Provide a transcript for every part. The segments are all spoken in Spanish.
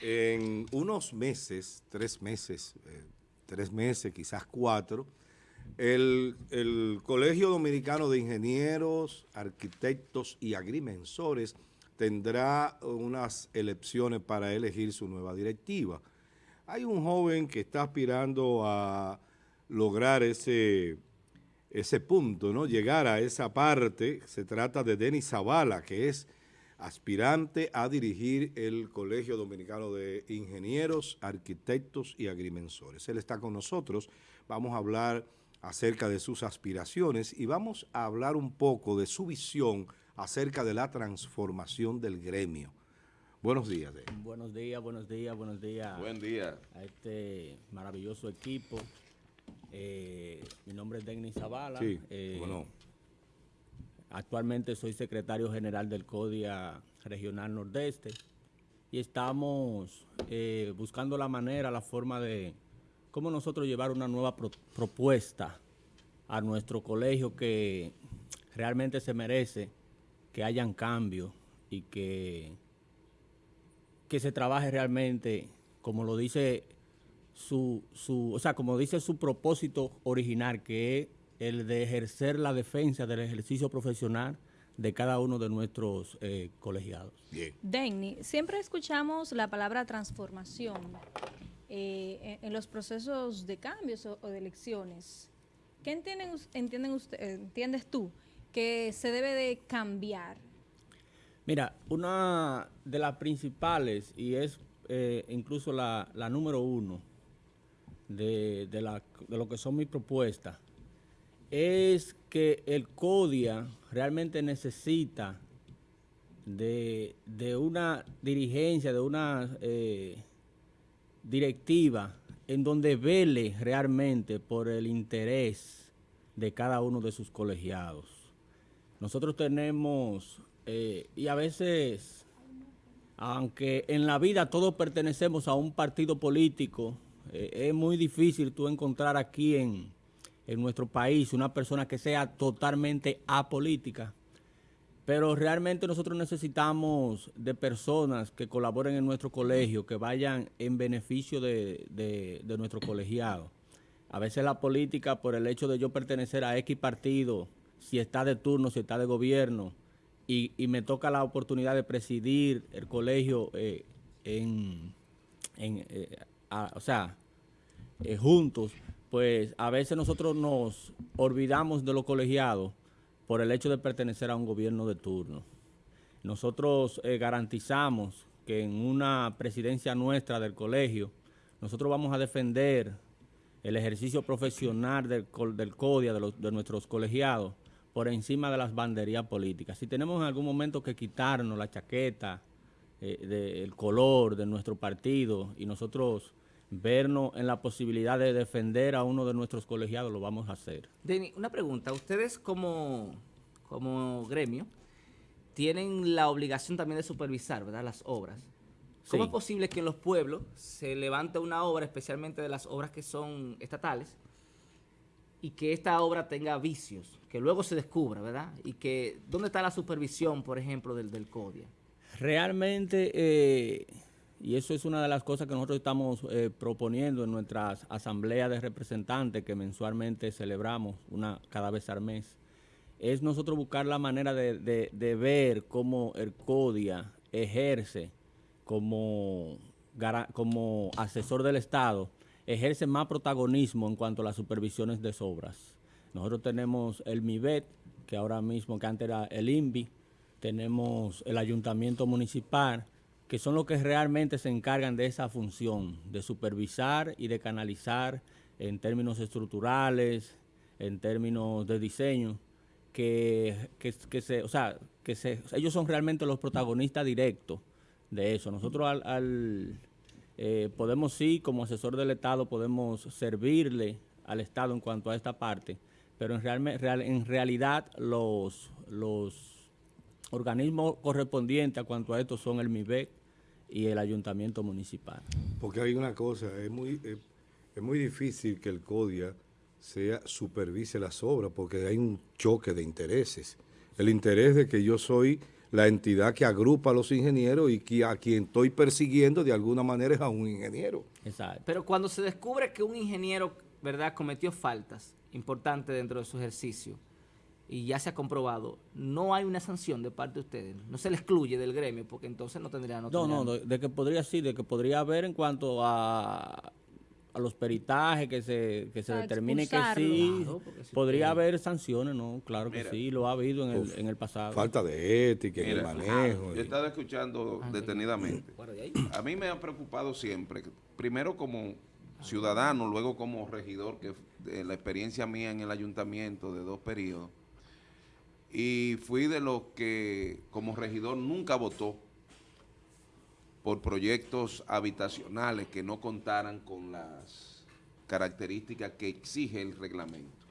en unos meses, tres meses, eh, tres meses, quizás cuatro, el, el, Colegio Dominicano de Ingenieros, Arquitectos y Agrimensores tendrá unas elecciones para elegir su nueva directiva. Hay un joven que está aspirando a lograr ese, ese punto, ¿no? llegar a esa parte. Se trata de Denis Zavala, que es aspirante a dirigir el Colegio Dominicano de Ingenieros, Arquitectos y Agrimensores. Él está con nosotros, vamos a hablar acerca de sus aspiraciones y vamos a hablar un poco de su visión acerca de la transformación del gremio. Buenos días. Buenos días, buenos días, buenos días. Buen día. A este maravilloso equipo. Eh, mi nombre es Denis Zavala. Sí, eh, bueno. Actualmente soy secretario general del CODIA Regional Nordeste y estamos eh, buscando la manera, la forma de cómo nosotros llevar una nueva propuesta a nuestro colegio que realmente se merece que hayan cambios y que, que se trabaje realmente, como lo dice su, su, o sea, como dice su propósito original, que es el de ejercer la defensa del ejercicio profesional de cada uno de nuestros eh, colegiados. Bien. Denny, siempre escuchamos la palabra transformación eh, en, los procesos de cambios o, de elecciones. ¿Qué entienden, entienden usted, entiendes tú que se debe de cambiar? Mira, una de las principales, y es eh, incluso la, la, número uno de, de, la, de lo que son mis propuestas, es que el CODIA realmente necesita de, una dirigencia, de una eh, directiva en donde vele realmente por el interés de cada uno de sus colegiados. Nosotros tenemos, eh, y a veces, aunque en la vida todos pertenecemos a un partido político, eh, es muy difícil tú encontrar aquí en, en nuestro país, una persona que sea totalmente apolítica. Pero realmente nosotros necesitamos de personas que colaboren en nuestro colegio, que vayan en beneficio de, nuestro colegiado. A veces la política, por el hecho de yo pertenecer a X partido, si está de turno, si está de gobierno, y, me toca la oportunidad de presidir el colegio eh, en, eh, o sea, eh, juntos, pues a veces nosotros nos olvidamos de los colegiados por el hecho de pertenecer a un gobierno de turno. Nosotros eh, garantizamos que en una presidencia nuestra del colegio, nosotros vamos a defender el ejercicio profesional del, del CODIA, de, nuestros colegiados, por encima de las banderías políticas. Si tenemos en algún momento que quitarnos la chaqueta, eh, del color de nuestro partido y nosotros vernos en la posibilidad de defender a uno de nuestros colegiados, lo vamos a hacer. Denny, una pregunta. Ustedes como, como gremio tienen la obligación también de supervisar, ¿verdad?, las obras. ¿Cómo es posible que en los pueblos se levante una obra, especialmente de las obras que son estatales, y que esta obra tenga vicios, que luego se descubra, ¿verdad? Y que, ¿dónde está la supervisión, por ejemplo, del, del CODIA? Realmente... Eh y eso es una de las cosas que nosotros estamos eh, proponiendo en nuestras asambleas de representantes que mensualmente celebramos, una cada vez al mes. Es nosotros buscar la manera de, ver cómo el CODIA ejerce como, como asesor del Estado, ejerce más protagonismo en cuanto a las supervisiones de obras. Nosotros tenemos el MIBET, que ahora mismo, que antes era el INVI, tenemos el Ayuntamiento Municipal, que son los que realmente se encargan de esa función, de supervisar y de canalizar en términos estructurales, en términos de diseño, que, se, o sea, que se, ellos son realmente los protagonistas directos de eso. Nosotros al, eh, podemos sí, como asesor del Estado, podemos servirle al Estado en cuanto a esta parte, pero en, real, en realidad los, los organismos correspondientes a cuanto a esto son el MIBEC, y el ayuntamiento municipal. Porque hay una cosa, es muy, es muy difícil que el CODIA sea supervise las obras porque hay un choque de intereses. El interés de que yo soy la entidad que agrupa a los ingenieros y que a quien estoy persiguiendo de alguna manera es a un ingeniero. Exacto. Pero cuando se descubre que un ingeniero, ¿verdad?, cometió faltas importantes dentro de su ejercicio y ya se ha comprobado, no hay una sanción de parte de ustedes, no se le excluye del gremio porque entonces no tendrían... No, no, no, de que podría sí, de que podría haber en cuanto a a los peritajes, que se, que se determine que sí, podría haber sanciones, ¿no? Claro que sí, lo ha habido en el, en el pasado. Falta de ética, en el manejo. Yo he estado escuchando ah, detenidamente. A mí me ha preocupado siempre, primero como ciudadano, luego como regidor, que la experiencia mía en el ayuntamiento de dos periodos, y fui de los que como regidor nunca votó por proyectos habitacionales que no contaran con las características que exige el reglamento.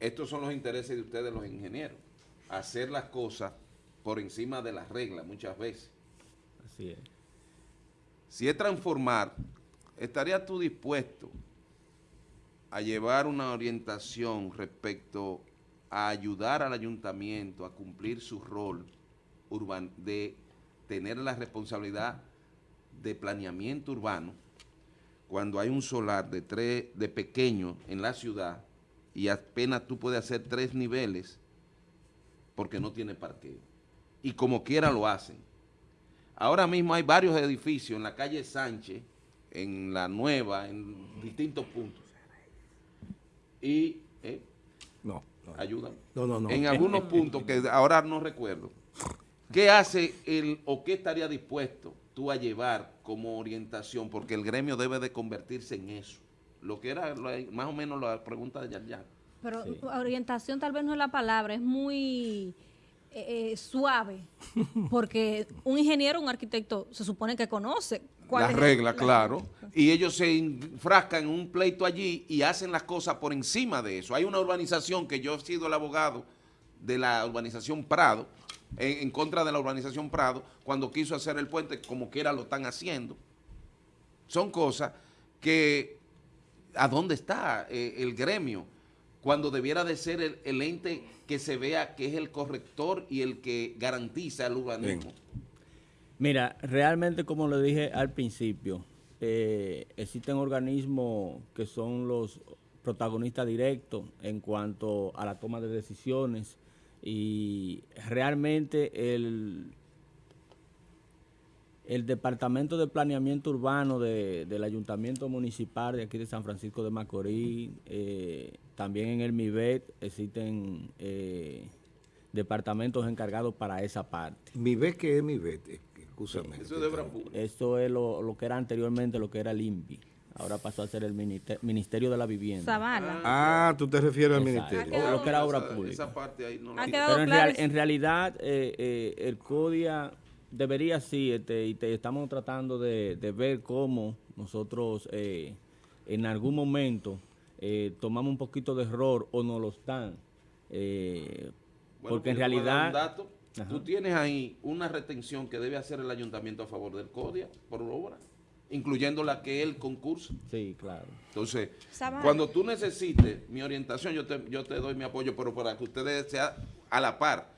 Estos son los intereses de ustedes los ingenieros, hacer las cosas por encima de las reglas muchas veces. Así es. Si es transformar, ¿estarías tú dispuesto a llevar una orientación respecto a ayudar al ayuntamiento a cumplir su rol urban de tener la responsabilidad de planeamiento urbano cuando hay un solar de tres de pequeño en la ciudad y apenas tú puedes hacer tres niveles porque no tiene parqueo. Y como quiera lo hacen. Ahora mismo hay varios edificios en la calle Sánchez, en la nueva, en distintos puntos. Y, ¿eh? No, no. Ayuda. No, no, no. En algunos puntos que ahora no recuerdo ¿Qué hace el o qué estaría dispuesto tú a llevar como orientación? Porque el gremio debe de convertirse en eso. Lo que era más o menos la pregunta de Yarjan. Pero orientación tal vez no es la palabra, es muy eh, eh, suave, porque un ingeniero, un arquitecto, se supone que conoce cuál la regla, claro. Y ellos se enfrascan en un pleito allí y hacen las cosas por encima de eso. Hay una urbanización que yo he sido el abogado de la urbanización Prado, en, contra de la urbanización Prado, cuando quiso hacer el puente, como quiera lo están haciendo. Son cosas que, ¿a dónde está eh, el gremio? Cuando debiera de ser el, ente que se vea que es el corrector y el que garantiza el urbanismo. Mira, realmente como le dije al principio, eh, existen organismos que son los protagonistas directos en cuanto a la toma de decisiones, y realmente el, el Departamento de Planeamiento Urbano del Ayuntamiento Municipal de aquí de San Francisco de Macorís, eh, también en el MIBET existen eh, departamentos encargados para esa parte. ¿MIBET qué es MIBET? Escúchame. Eso es de Eso es lo, lo, que era anteriormente, lo que era el INVI ahora pasó a ser el Ministerio de la Vivienda. Zavala. Ah, tú te refieres al ministerio. O lo que era obra pública. Esa parte ahí no la Pero en, en realidad eh, eh, el CODIA debería sí, este, y te, estamos tratando de, ver cómo nosotros eh, en algún momento tomamos un poquito de error o no lo están. porque en realidad... Tú tienes ahí una retención que debe hacer el ayuntamiento a favor del CODIA por obra incluyendo la que él concursa. Sí, claro. Entonces, cuando tú necesites mi orientación, yo te, yo te doy mi apoyo, pero para que ustedes sea a la par,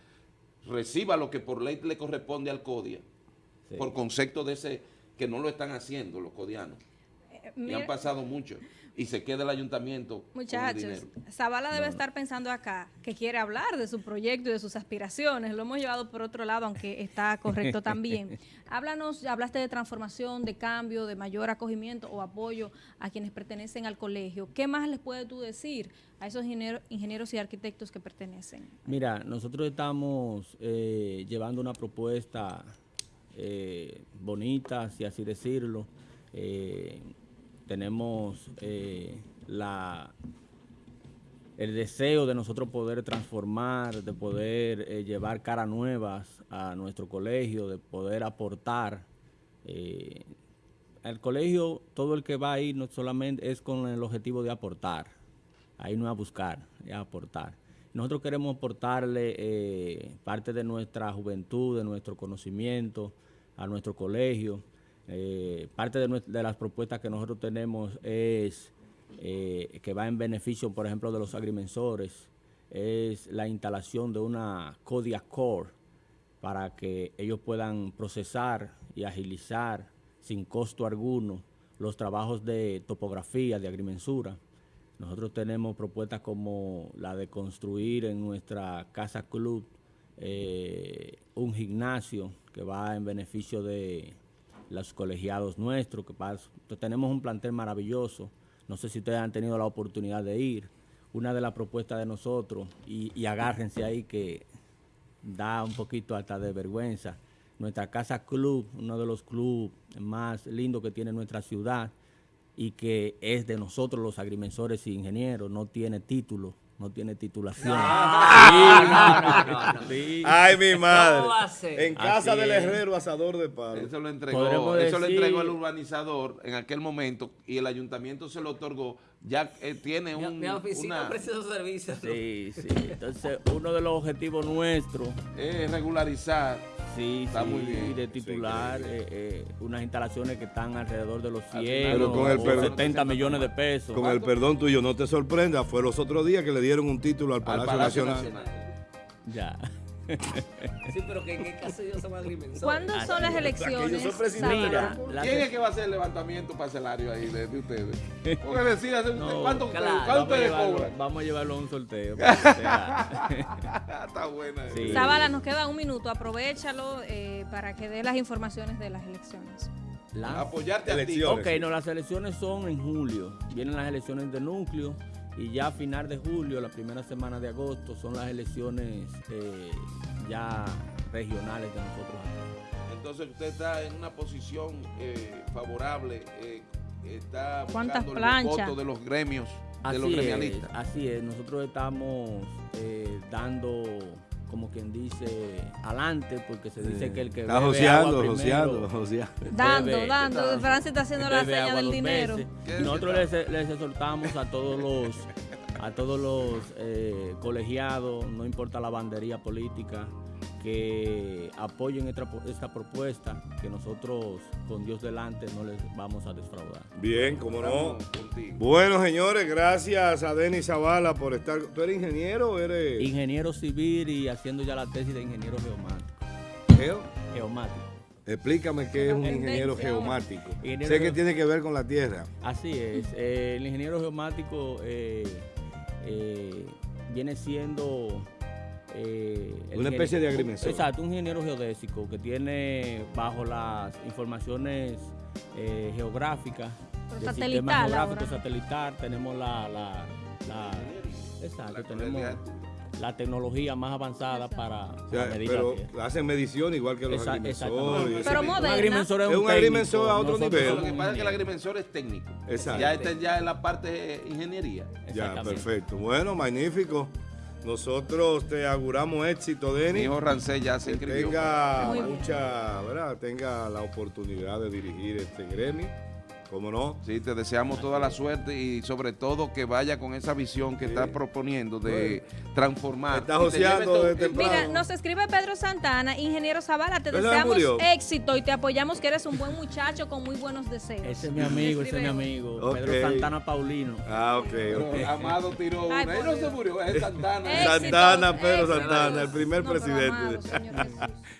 reciba lo que por ley le corresponde al CODIA, por concepto de ese, que no lo están haciendo los codianos. Eh, y han pasado mucho y se queda el ayuntamiento. Muchachos, Zavala debe estar pensando acá que quiere hablar de su proyecto y de sus aspiraciones. Lo hemos llevado por otro lado, aunque está correcto también. Háblanos, hablaste de transformación, de cambio, de mayor acogimiento o apoyo a quienes pertenecen al colegio. ¿Qué más les puedes tú decir a esos ingenieros y arquitectos que pertenecen? Mira, nosotros estamos eh, llevando una propuesta eh, bonita, si así decirlo, eh, tenemos eh, la, el deseo de nosotros poder transformar, de poder eh, llevar caras nuevas a nuestro colegio, de poder aportar. Eh, al colegio, todo el que va ahí no solamente es con el objetivo de aportar, ahí no es a buscar, es a aportar. Nosotros queremos aportarle parte de nuestra juventud, de nuestro conocimiento a nuestro colegio, eh, parte de, las propuestas que nosotros tenemos es eh, que va en beneficio, por ejemplo, de los agrimensores, es la instalación de una Kodiak Core para que ellos puedan procesar y agilizar sin costo alguno los trabajos de topografía, de agrimensura. Nosotros tenemos propuestas como la de construir en nuestra casa club eh, un gimnasio que va en beneficio de los colegiados nuestros, que tenemos un plantel maravilloso. No sé si ustedes han tenido la oportunidad de ir. Una de las propuestas de nosotros, y, y agárrense ahí que da un poquito hasta de vergüenza, nuestra casa club, uno de los clubes más lindos que tiene nuestra ciudad y que es de nosotros los agrimensores y ingenieros, no tiene título, no tiene titulación. Ay, mi madre. En casa del herrero asador de palo. Eso lo entregó, eso lo entregó el urbanizador en aquel momento y el ayuntamiento se lo otorgó. Ya eh, tiene un, mi, oficina una... servicios. Sí, sí. Entonces, uno de los objetivos nuestros es regularizar Sí, está muy bien. de titular eh, eh, unas instalaciones que están alrededor de los 100 o, 70 millones de pesos. Con el perdón tuyo, no te sorprenda, fue los otros días que le dieron un título al Palacio, Nacional. Ya. Sí, pero que en qué caso ellos son agrimensores. ¿Cuándo son las elecciones? Mira, ¿quién es que va a hacer el levantamiento parcelario ahí de, ustedes? Porque decía, ¿cuánto, ustedes cobran? Vamos a llevarlo a un sorteo. Está buena. Sí. Zavala, nos queda un minuto, aprovechalo eh, para que dé las informaciones de las elecciones. Apoyarte a ti. Ok, no, las elecciones son en julio. Vienen las elecciones de núcleo y ya a final de julio, la primera semana de agosto, son las elecciones eh, ya regionales de nosotros acá. Entonces usted está en una posición eh, favorable, eh, está buscando el voto de los gremios, de los gremialistas. así es, nosotros estamos dando como quien dice, adelante, porque se dice que el que está joseando, joseando, Dando, dando. Francia está haciendo la seña del dinero. nosotros les, les, exhortamos a todos los a todos los eh, colegiados, no importa la bandería política, que apoyen esta, propuesta, que nosotros con Dios delante no les vamos a defraudar. Bien, como no. Bueno, señores, gracias a Denis Zavala por estar. ¿Tú eres ingeniero o eres...? Ingeniero civil y haciendo ya la tesis de ingeniero geomático. ¿Geo? Geomático. Explícame qué es un ingeniero geomático. sé que tiene que ver con la tierra. Así es. Eh, el ingeniero geomático eh, eh, viene siendo eh, una especie de agrimensor. Exacto, un ingeniero geodésico que tiene bajo las informaciones eh, geográficas del sistema geográfico satelital, tenemos la, la, exacto, tenemos la tecnología más avanzada para, medir Pero hacen medición igual que los agrimensores. Pero moderna. es un, agrimensor a otro nivel. Lo que pasa es que el agrimensor es técnico. Exacto. Ya está ya en la parte de ingeniería. Ya, perfecto. Bueno, magnífico. Nosotros te auguramos éxito, Denis. Mi hijo Rancé ya se inscribió. Tenga mucha, ¿verdad? Tenga la oportunidad de dirigir este gremio. ¿Cómo no? Sí, te deseamos toda la suerte y sobre todo que vaya con esa visión que estás proponiendo de transformar. Estás joseando desde Mira, nos escribe Pedro Santana, ingeniero Zavala, te deseamos éxito y te apoyamos que eres un buen muchacho con muy buenos deseos. Ese es mi amigo, ese es mi amigo. Pedro Santana Paulino. Ah, ok. okay. Amado tiró una. Él no se murió, es Santana. Santana, Pedro Santana, el primer presidente.